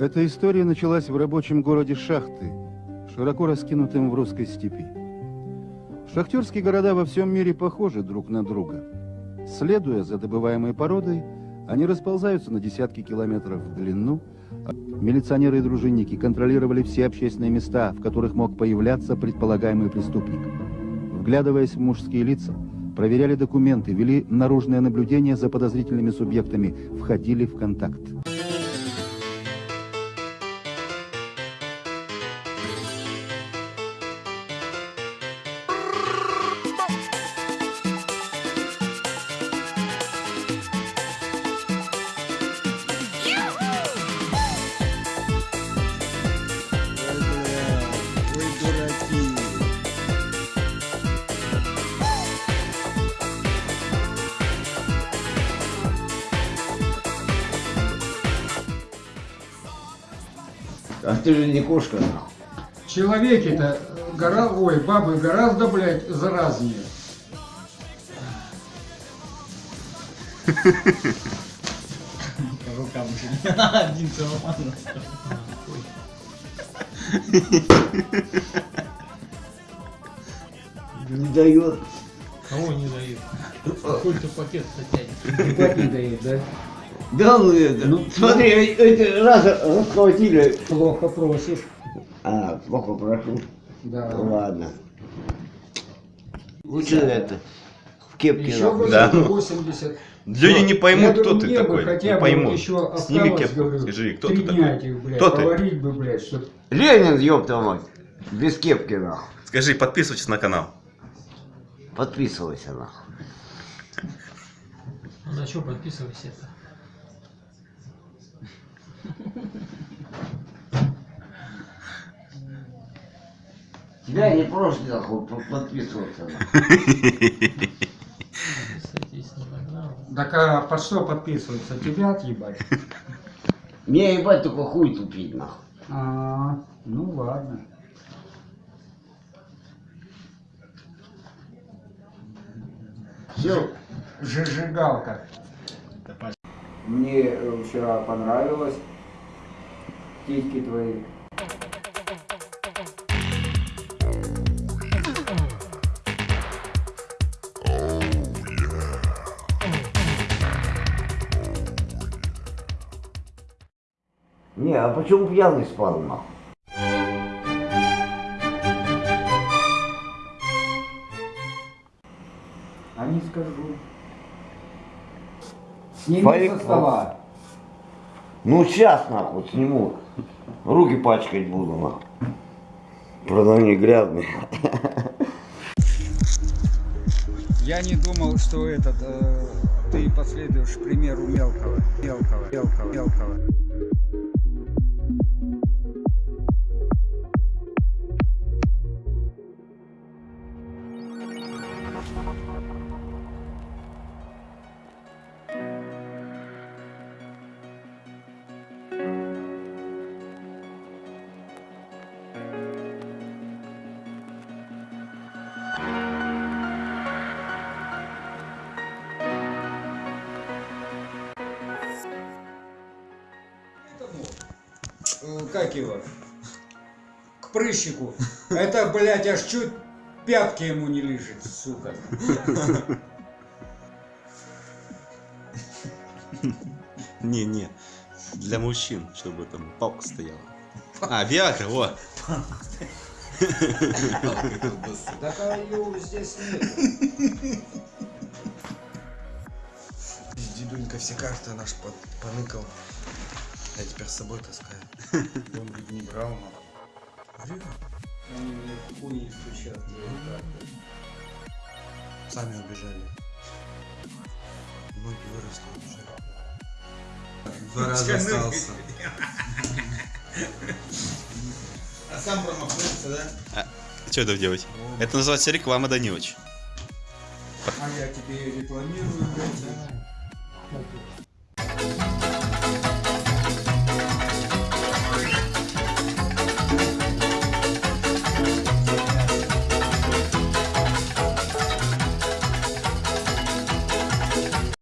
Эта история началась в рабочем городе Шахты, широко раскинутым в русской степи. Шахтерские города во всем мире похожи друг на друга. Следуя за добываемой породой, они расползаются на десятки километров в длину. Милиционеры и дружинники контролировали все общественные места, в которых мог появляться предполагаемый преступник. Вглядываясь в мужские лица, проверяли документы, вели наружное наблюдение за подозрительными субъектами, входили в контакт. А ты же не кошка. Человеки-то гора... Ой, бабы гораздо, блядь, заразнее. Рукам уже один целован. Не дает. Кого не дают? Сколько пакет-то тянет? Ебать не дает, да? Да ну это, Ну, смотри, эти раз расхватили. Плохо просишь. А, плохо прошу. Да. Ладно. Лучше это, в кепке. Еще Да. 80. Люди не поймут, кто ты такой. хотя Не поймут. еще Сними кепку, говорю, скажи, кто ты такой. блядь, Кто ты? поварить бы, блядь, чтоб... Ленин, ёпта мать. Без кепки, нахуй. Скажи, подписывайтесь на канал. Подписывайся, нахуй. Ну на что подписывайся это? Тебя не проще, нахуй, по- подписываться. Так а под что подписываться? Тебя отъебать? Мне ебать только хуй тупить, нахуй. А, ну ладно. Все. Зажигалка. Мне э, вчера понравилось. Титьки твои. Не, а почему пьяный спал, нахуй? А не скажу. Сними Фарик, со стола. Ну сейчас, нахуй, сниму. Руки пачкать буду, нахуй. Правда, они грязные. Я не думал, что этот э, ты последуешь примеру мелкого, мелкого, мелкого, мелкого. Как его? К прыщику. Это, блядь, аж чуть пятки ему не лежит, сука. Не-не. Для мужчин, чтобы там палка стояла. А, Виагра, вот. Так а ее здесь нет. Дедунька все карты наш под, поныкал. Я теперь с собой таскаю. Он ведь не брал, но. Они мне в хуй стучат. Сами убежали. Ноги выросли уже. Два раза остался. А сам промахнулся, да? Что это делать? Это называется реклама, да не очень. А я тебе рекламирую, блядь.